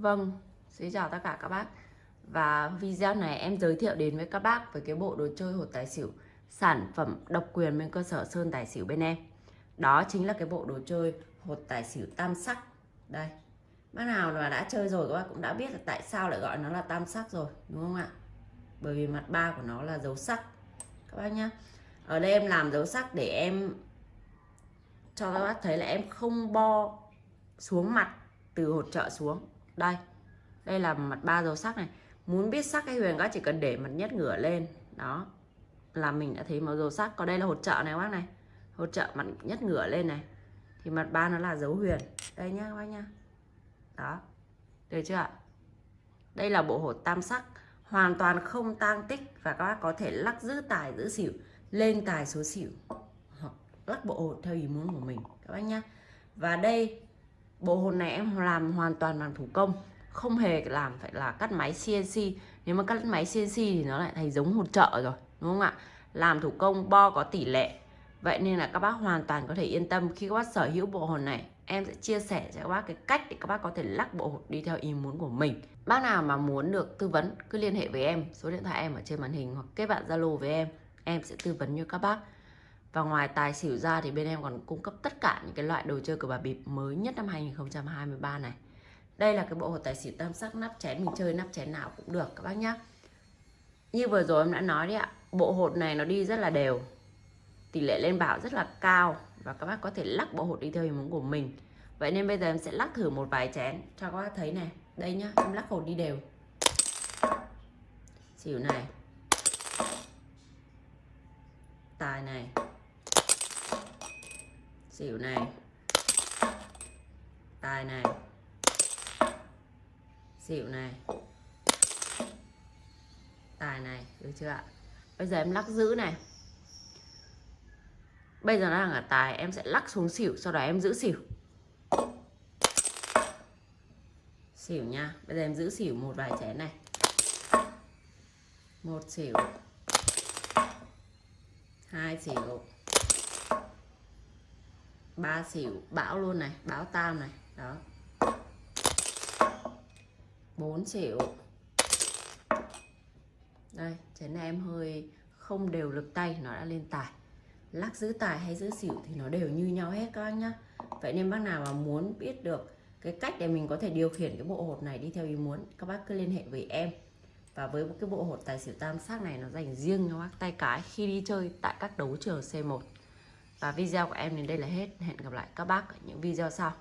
Vâng, xin chào tất cả các bác. Và video này em giới thiệu đến với các bác về cái bộ đồ chơi hột tài xỉu Sản phẩm độc quyền bên cơ sở Sơn Tài Xỉu bên em. Đó chính là cái bộ đồ chơi hột tài xỉu tam sắc. Đây Bác nào mà đã chơi rồi các bác cũng đã biết là tại sao lại gọi nó là tam sắc rồi Đúng không ạ? Bởi vì mặt ba của nó là dấu sắc. Các bác nhá Ở đây em làm dấu sắc để em Cho các bác thấy là em không bo xuống mặt từ hột trợ xuống đây đây là mặt ba dấu sắc này. Muốn biết sắc hay huyền các chỉ cần để mặt nhất ngửa lên. Đó, là mình đã thấy màu dấu sắc. Còn đây là hột trợ này bác này. Hột trợ mặt nhất ngửa lên này. Thì mặt ba nó là dấu huyền. Đây nhá các bác nhá. Đó, được chưa ạ? Đây là bộ hột tam sắc. Hoàn toàn không tang tích và các bác có thể lắc giữ tài, giữ xỉu, lên tài số xỉu. Hoặc lắc bộ hột theo ý muốn của mình. Các bác nhá. Và đây bộ hồn này em làm hoàn toàn bằng thủ công. Không hề làm phải là cắt máy CNC nếu mà cắt máy CNC thì nó lại thành giống hột trợ rồi, đúng không ạ? Làm thủ công bo có tỷ lệ. Vậy nên là các bác hoàn toàn có thể yên tâm. Khi các bác sở hữu bộ hồn này, em sẽ chia sẻ cho các bác cái cách để các bác có thể lắc bộ hột đi theo ý muốn của mình. Bác nào mà muốn được tư vấn, cứ liên hệ với em. Số điện thoại em ở trên màn hình hoặc kết bạn zalo với em. Em sẽ tư vấn cho các bác và ngoài tài xỉu ra thì bên em còn cung cấp tất cả những cái loại đồ chơi cờ bạc bịp mới nhất năm 2023 này. Đây là cái bộ hột tài xỉu tam sắc nắp chén mình chơi nắp chén nào cũng được các bác nhá. Như vừa rồi em đã nói đấy ạ, bộ hột này nó đi rất là đều. Tỷ lệ lên bảo rất là cao và các bác có thể lắc bộ hột đi theo ý muốn của mình. Vậy nên bây giờ em sẽ lắc thử một vài chén cho các bác thấy này. Đây nhá, em lắc hột đi đều. Xỉu này. Tài này xỉu này. Tài này. Xỉu này. Tài này, được chưa ạ? Bây giờ em lắc giữ này. Bây giờ nó đang ở tài, em sẽ lắc xuống xỉu, sau đó em giữ xỉu. Xỉu nha, bây giờ em giữ xỉu một vài chén này. Một xỉu. Hai xỉu ba xỉu, bão luôn này, bão tam này, đó. Bốn xỉu. Đây chén này em hơi không đều lực tay, nó đã lên tài. Lắc giữ tài hay giữ xỉu thì nó đều như nhau hết, các anh nhá. Vậy nên bác nào mà muốn biết được cái cách để mình có thể điều khiển cái bộ hột này đi theo ý muốn, các bác cứ liên hệ với em. Và với cái bộ hột tài xỉu tam sắc này, nó dành riêng cho bác tay cái khi đi chơi tại các đấu trường C1 và video của em đến đây là hết. Hẹn gặp lại các bác ở những video sau.